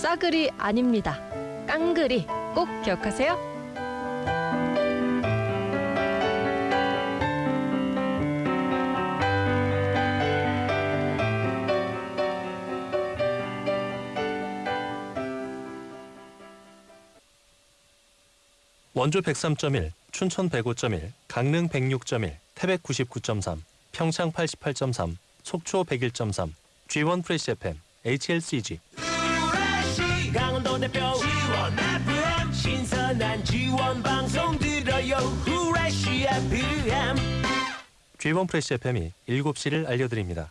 싸그리 아닙니다. 깡그리 꼭 기억하세요. 원주 103.1, 춘천 105.1, 강릉 106.1, 태백 99.3, 평창 88.3, 속초 101.3, G1 프레시 FM, HLCG. 대표. 지원 FM 신선한 지원 방송 들어요. 후레쉬 FM G1 프레시 FM이 7시를 알려드립니다.